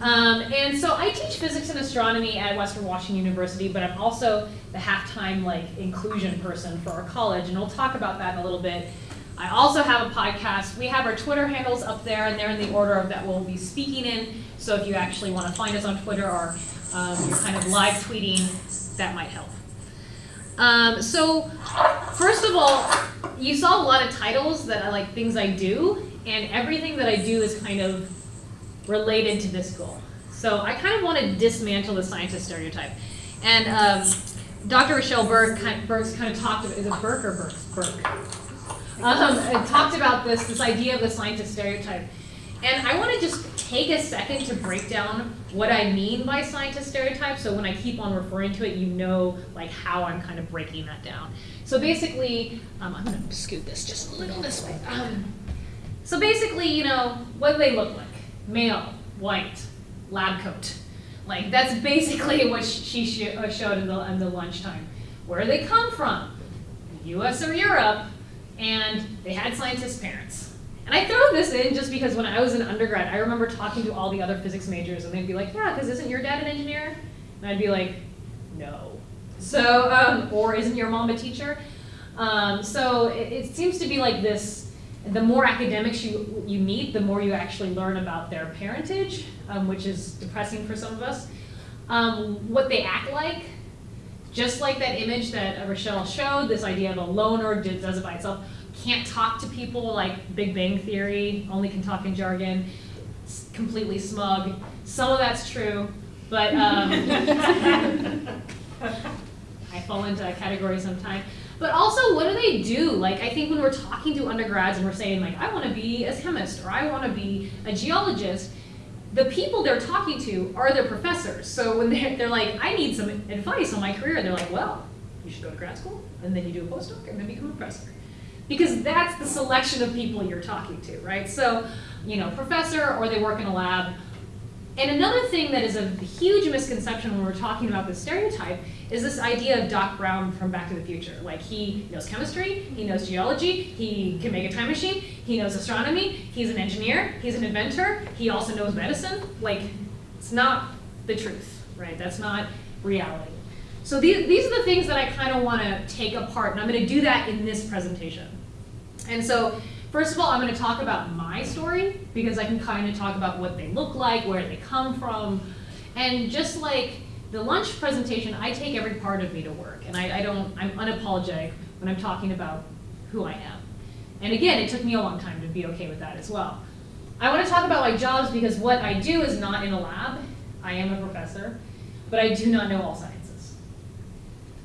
Um, and so I teach physics and astronomy at Western Washington University, but I'm also the halftime like inclusion person for our college, and we'll talk about that in a little bit. I also have a podcast. We have our Twitter handles up there, and they're in the order of that we'll be speaking in. So if you actually want to find us on Twitter or um, kind of live tweeting, that might help. Um, so first of all, you saw a lot of titles that are like things I do, and everything that I do is kind of related to this goal. So I kind of want to dismantle the scientist stereotype. And um, Dr. Rochelle Burke kind, Burks kind of talked about, is it Burke or Burke? Burke. Um, talked about this, this idea of the scientist stereotype. And I want to just take a second to break down what I mean by scientist stereotype. So when I keep on referring to it, you know like how I'm kind of breaking that down. So basically, um, I'm going to scoot this just a little this way. Um, so basically, you know, what do they look like? Male, white, lab coat. Like that's basically what she sh uh, showed in the, in the lunchtime. Where they come from? US or Europe, and they had scientist parents. And I throw this in just because when I was an undergrad, I remember talking to all the other physics majors, and they'd be like, yeah, because isn't your dad an engineer? And I'd be like, no. So, um, or isn't your mom a teacher? Um, so it, it, seems to be like this, the more academics you, you meet, the more you actually learn about their parentage, um, which is depressing for some of us. Um, what they act like, just like that image that Rochelle showed, this idea of a loner does it by itself, can't talk to people like Big Bang Theory, only can talk in jargon, completely smug. Some of that's true, but um, I fall into that category sometimes. But also, what do they do? Like, I think when we're talking to undergrads and we're saying, like, I want to be a chemist or I want to be a geologist, the people they're talking to are their professors. So when they're, they're like, I need some advice on my career, they're like, well, you should go to grad school, and then you do a postdoc, and then become a professor because that's the selection of people you're talking to, right? So, you know, professor or they work in a lab. And another thing that is a huge misconception when we're talking about this stereotype is this idea of Doc Brown from Back to the Future. Like he knows chemistry, he knows geology, he can make a time machine, he knows astronomy, he's an engineer, he's an inventor, he also knows medicine. Like, it's not the truth, right? That's not reality. So these, these are the things that I kind of want to take apart, and I'm going to do that in this presentation. And so, first of all, I'm going to talk about my story because I can kind of talk about what they look like, where they come from, and just like the lunch presentation, I take every part of me to work, and I, I don't, I'm unapologetic when I'm talking about who I am. And again, it took me a long time to be okay with that as well. I want to talk about my jobs because what I do is not in a lab. I am a professor, but I do not know all sciences.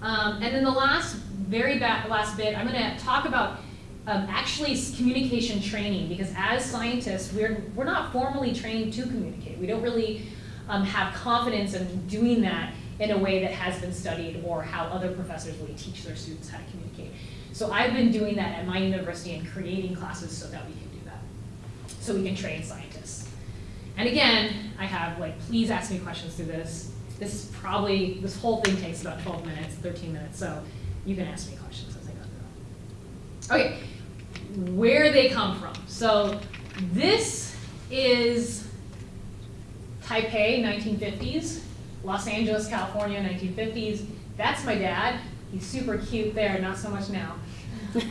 Um, and then the last, very last bit, I'm going to talk about um, actually communication training because as scientists, we're, we're not formally trained to communicate. We don't really um, have confidence in doing that in a way that has been studied or how other professors really teach their students how to communicate. So I've been doing that at my university and creating classes so that we can do that. So we can train scientists. And again, I have like, please ask me questions through this. This is probably, this whole thing takes about 12 minutes, 13 minutes, so you can ask me questions as I go through. Okay, where they come from. So this is Taipei, 1950s, Los Angeles, California, 1950s. That's my dad. He's super cute there, not so much now.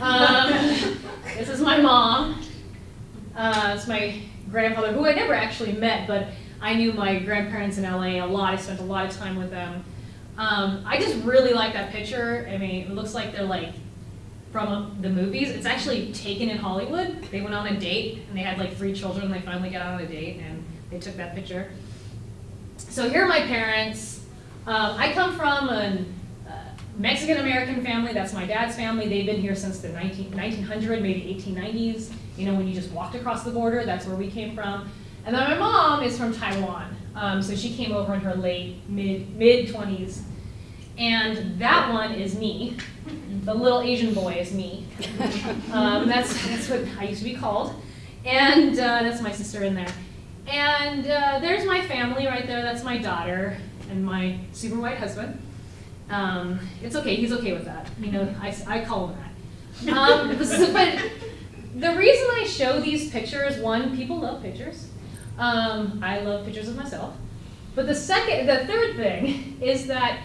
Um, this is my mom. Uh, it's my grandfather, who I never actually met, but I knew my grandparents in LA a lot. I spent a lot of time with them. Um, I just really like that picture. I mean, it looks like they're like from the movies. It's actually taken in Hollywood. They went on a date and they had like three children. They finally got on a date and they took that picture. So here are my parents. Um, I come from a uh, Mexican-American family. That's my dad's family. They've been here since the 19, 1900, maybe 1890s. You know, when you just walked across the border, that's where we came from. And then my mom is from Taiwan. Um, so she came over in her late, mid, mid 20s. And that one is me. The little Asian boy is me. Um, that's, that's what I used to be called. And uh, that's my sister in there. And uh, there's my family right there. That's my daughter and my super white husband. Um, it's okay. He's okay with that. You know, I, I call him that. Um, but the reason I show these pictures, one, people love pictures. Um, I love pictures of myself. But the second, the third thing is that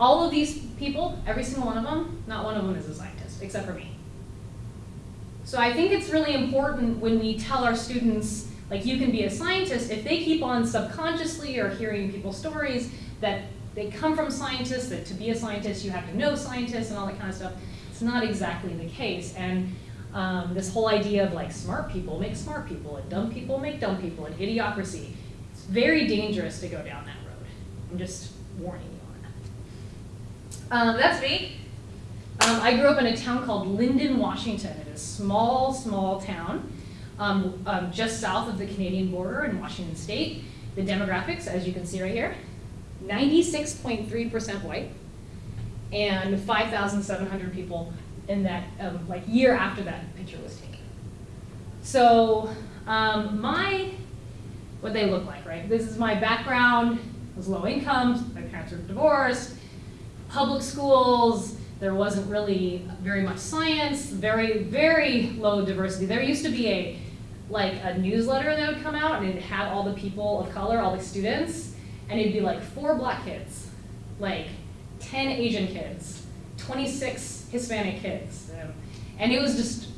all of these people, every single one of them, not one of them is a scientist, except for me. So I think it's really important when we tell our students, like you can be a scientist, if they keep on subconsciously or hearing people's stories that they come from scientists, that to be a scientist you have to know scientists and all that kind of stuff, it's not exactly the case. And um, this whole idea of like smart people make smart people and dumb people make dumb people and idiocracy, it's very dangerous to go down that road. I'm just warning you. Um, that's me. Um, I grew up in a town called Lynden, Washington. It is a small, small town um, um, just south of the Canadian border in Washington state. The demographics, as you can see right here, 96.3% white and 5,700 people in that, um, like year after that picture was taken. So um, my, what they look like, right? This is my background, I was low income, my parents were divorced, public schools, there wasn't really very much science, very, very low diversity. There used to be a, like a newsletter that would come out and it had all the people of color, all the students, and it'd be like four black kids, like 10 Asian kids, 26 Hispanic kids. And it was just,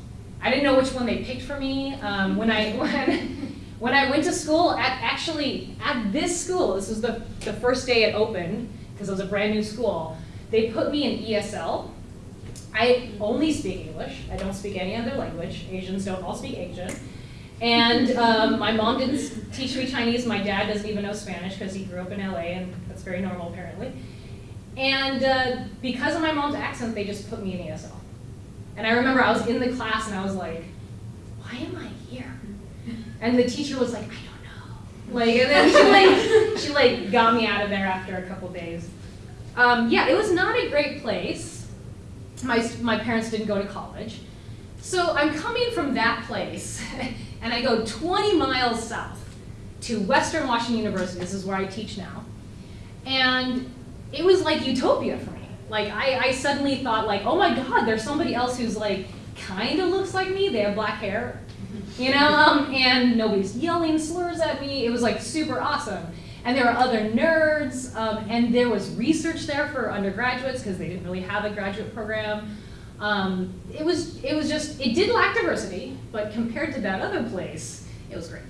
I didn't know which one they picked for me. Um, when, I, when, when I went to school, at, actually at this school, this was the, the first day it opened, because it was a brand new school, they put me in ESL. I only speak English. I don't speak any other language. Asians don't all speak Asian. And um, my mom didn't teach me Chinese. My dad doesn't even know Spanish because he grew up in LA, and that's very normal apparently. And uh, because of my mom's accent, they just put me in ESL. And I remember I was in the class and I was like, why am I here? And the teacher was like, I don't know. Like, and then she like, she like got me out of there after a couple days. Um, yeah, it was not a great place. My, my parents didn't go to college. So I'm coming from that place and I go 20 miles south to Western Washington University. This is where I teach now. And it was like utopia for me. Like I, I suddenly thought like, oh my God, there's somebody else who's like kind of looks like me. They have black hair, you know, um, and nobody's yelling slurs at me. It was like super awesome. And there were other nerds, um, and there was research there for undergraduates because they didn't really have a graduate program. Um, it was it was just it did lack diversity, but compared to that other place, it was great.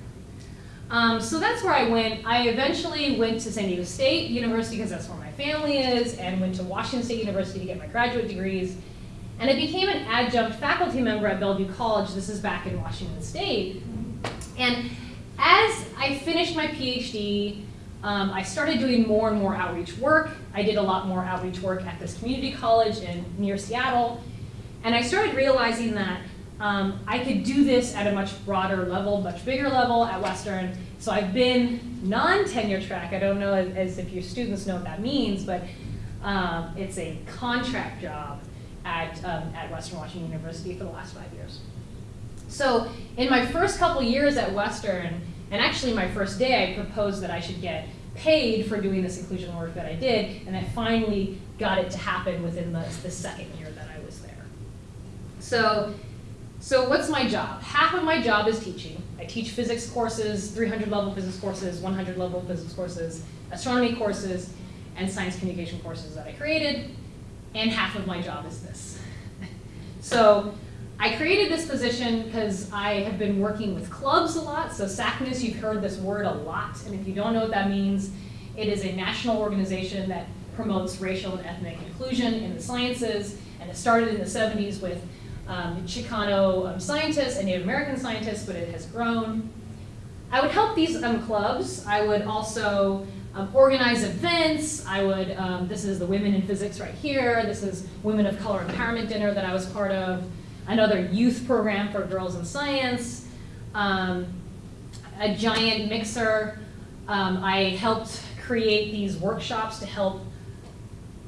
Um, so that's where I went. I eventually went to San Diego State University because that's where my family is, and went to Washington State University to get my graduate degrees. And I became an adjunct faculty member at Bellevue College. This is back in Washington State. And as I finished my PhD, um, I started doing more and more outreach work. I did a lot more outreach work at this community college in near Seattle. And I started realizing that um, I could do this at a much broader level, much bigger level at Western. So I've been non-tenure track. I don't know as, if your students know what that means, but um, it's a contract job at, um, at Western Washington University for the last five years. So in my first couple years at Western, and actually my first day, I proposed that I should get paid for doing this inclusion work that I did, and I finally got it to happen within the, the second year that I was there. So so what's my job? Half of my job is teaching. I teach physics courses, 300 level physics courses, 100 level physics courses, astronomy courses, and science communication courses that I created. And half of my job is this. so I created this position because I have been working with clubs a lot. So SACNAS, you've heard this word a lot. And if you don't know what that means, it is a national organization that promotes racial and ethnic inclusion in the sciences. And it started in the 70s with um, Chicano um, scientists and Native American scientists, but it has grown. I would help these um, clubs. I would also um, organize events. I would, um, this is the Women in Physics right here. This is Women of Color Empowerment Dinner that I was part of. Another youth program for girls in science. Um, a giant mixer. I helped create these workshops to help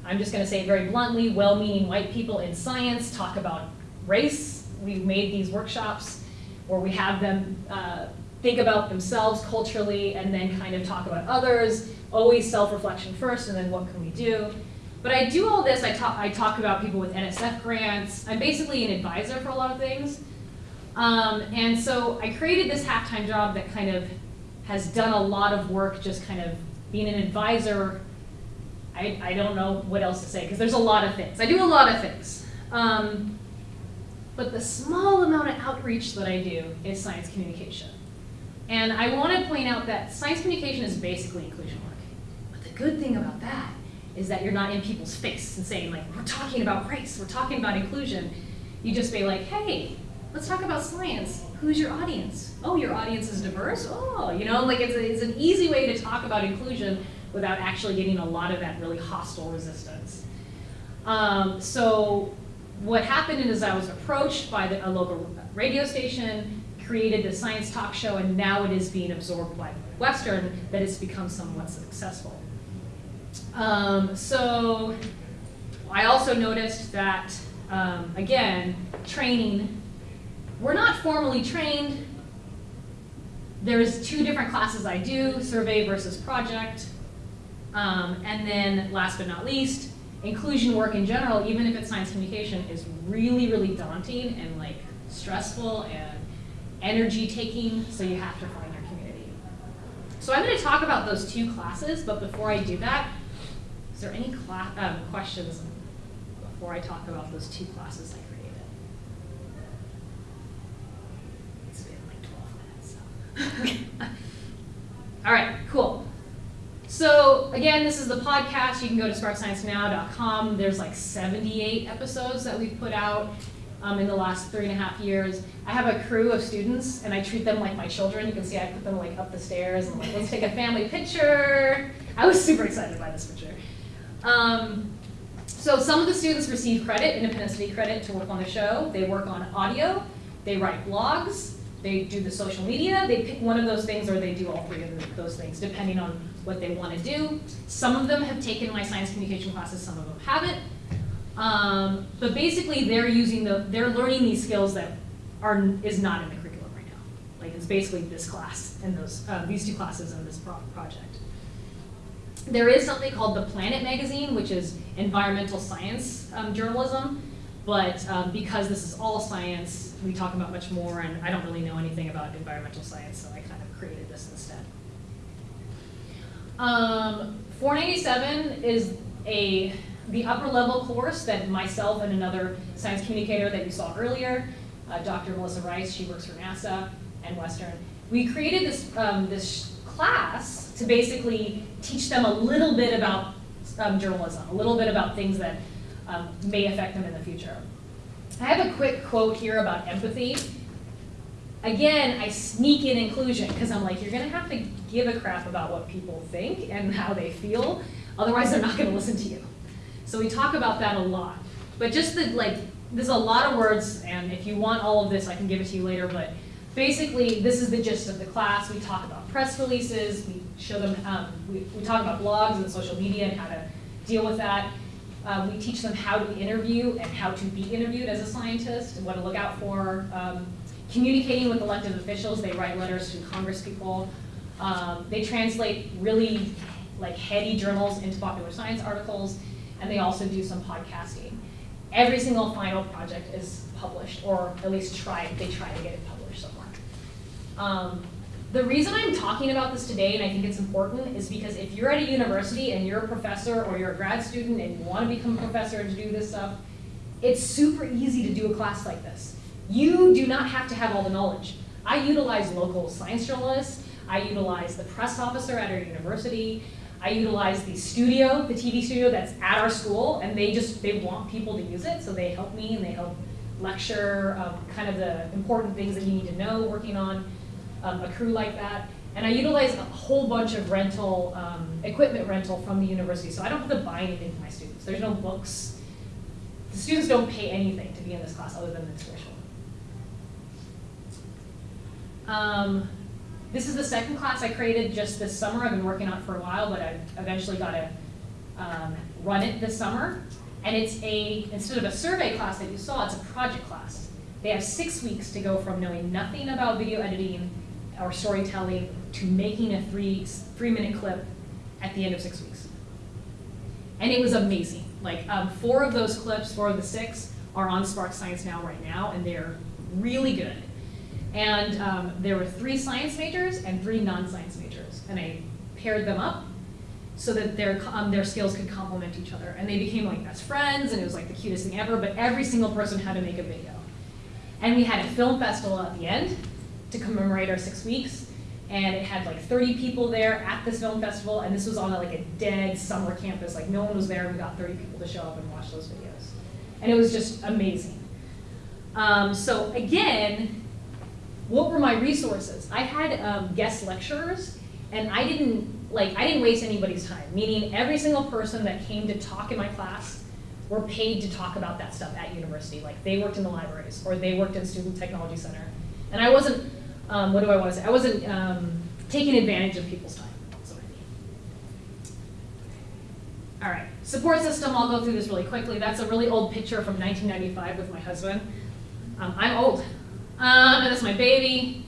I'm just going to say very bluntly, well-meaning white people in science talk about race. We've made these workshops where we have them uh, think about themselves culturally and then kind of talk about others, always self-reflection first and then what can we do. But I do all this, I talk, I talk about people with NSF grants. I'm basically an advisor for a lot of things. Um, and so I created this half-time job that kind of has done a lot of work just kind of being an advisor. I, I don't know what else to say because there's a lot of things. I do a lot of things. Um, but the small amount of outreach that I do is science communication. And I want to point out that science communication is basically inclusion work. But the good thing about that is that you're not in people's face and saying like, we're talking about race, we're talking about inclusion. You just be like, hey, let's talk about science. Who's your audience? Oh, your audience is diverse? Oh, you know, like it's, a, it's an easy way to talk about inclusion without actually getting a lot of that really hostile resistance. Um, so what happened is I was approached by the, a local radio station, created the science talk show, and now it is being absorbed by Western, that it's become somewhat successful. Um, so I also noticed that, um, again, training, we're not formally trained. There's two different classes I do, survey versus project. Um, and then last but not least, inclusion work in general, even if it's science communication, is really, really daunting and like stressful and energy taking, so you have to find your community. So I'm gonna talk about those two classes, but before I do that, is there any um, questions before I talk about those two classes I created? It's been like 12 minutes, so. All right, cool. So again, this is the podcast. You can go to sparksciencenow.com. There's like 78 episodes that we've put out um, in the last three and a half years. I have a crew of students, and I treat them like my children. You can see I put them like up the stairs and like, let's take a family picture. I was super excited by this picture. Um, so some of the students receive credit, Independent Study credit, to work on the show. They work on audio. They write blogs. They do the social media. They pick one of those things, or they do all three of those things, depending on what they want to do. Some of them have taken my science communication classes. Some of them haven't. Um, but basically, they're using the, they're learning these skills that are is not in the curriculum right now. Like it's basically this class and those uh, these two classes and this pro project. There is something called the Planet magazine, which is environmental science um, journalism. But um, because this is all science, we talk about much more, and I don't really know anything about environmental science, so I kind of created this instead. Um, 497 is a the upper level course that myself and another science communicator that you saw earlier, uh, Dr. Melissa Rice, she works for NASA and Western. We created this, um, this class to basically teach them a little bit about um, journalism, a little bit about things that um, may affect them in the future. I have a quick quote here about empathy. Again, I sneak in inclusion because I'm like, you're gonna have to give a crap about what people think and how they feel, otherwise they're not gonna listen to you. So we talk about that a lot. But just the, like, there's a lot of words, and if you want all of this, I can give it to you later, but basically, this is the gist of the class. We talk about press releases, we show them, um, we, we talk about blogs and social media and how to deal with that. Um, we teach them how to interview and how to be interviewed as a scientist and what to look out for. Um, communicating with elected officials, they write letters to congresspeople. Um, they translate really like heady journals into popular science articles and they also do some podcasting. Every single final project is published, or at least try, they try to get it published somewhere. Um, the reason I'm talking about this today, and I think it's important, is because if you're at a university and you're a professor or you're a grad student and you want to become a professor and to do this stuff, it's super easy to do a class like this. You do not have to have all the knowledge. I utilize local science journalists, I utilize the press officer at our university, I utilize the studio, the TV studio that's at our school, and they just, they want people to use it, so they help me and they help lecture um, kind of the important things that you need to know working on um, a crew like that. And I utilize a whole bunch of rental, um, equipment rental from the university, so I don't have to buy anything for my students. There's no books. The students don't pay anything to be in this class other than the tuition. Um, this is the second class I created just this summer. I've been working on it for a while, but I eventually got to um, run it this summer. And it's a, instead of a survey class that you saw, it's a project class. They have six weeks to go from knowing nothing about video editing or storytelling to making a three, three minute clip at the end of six weeks. And it was amazing. Like um, four of those clips, four of the six, are on Spark Science Now right now, and they're really good. And um, there were three science majors and three non-science majors, and I paired them up so that their um, their skills could complement each other, and they became like best friends, and it was like the cutest thing ever. But every single person had to make a video, and we had a film festival at the end to commemorate our six weeks, and it had like 30 people there at this film festival, and this was on like a dead summer campus, like no one was there. We got 30 people to show up and watch those videos, and it was just amazing. Um, so again, what were my resources? I had um, guest lecturers, and I didn't like I didn't waste anybody's time. Meaning, every single person that came to talk in my class were paid to talk about that stuff at university. Like they worked in the libraries or they worked in Student Technology Center, and I wasn't. Um, what do I want to say? I wasn't um, taking advantage of people's time. That's what I mean. All right, support system. I'll go through this really quickly. That's a really old picture from 1995 with my husband. Um, I'm old. Um, and that's my baby.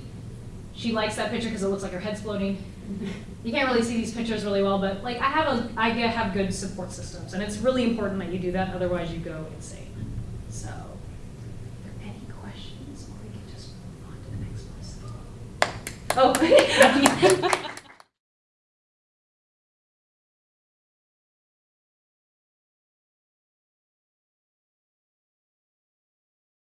She likes that picture because it looks like her head's floating. You can't really see these pictures really well, but like I have a, I have good support systems, and it's really important that you do that. Otherwise, you go insane. So, are there any questions, or we can just move on to the next person? Oh,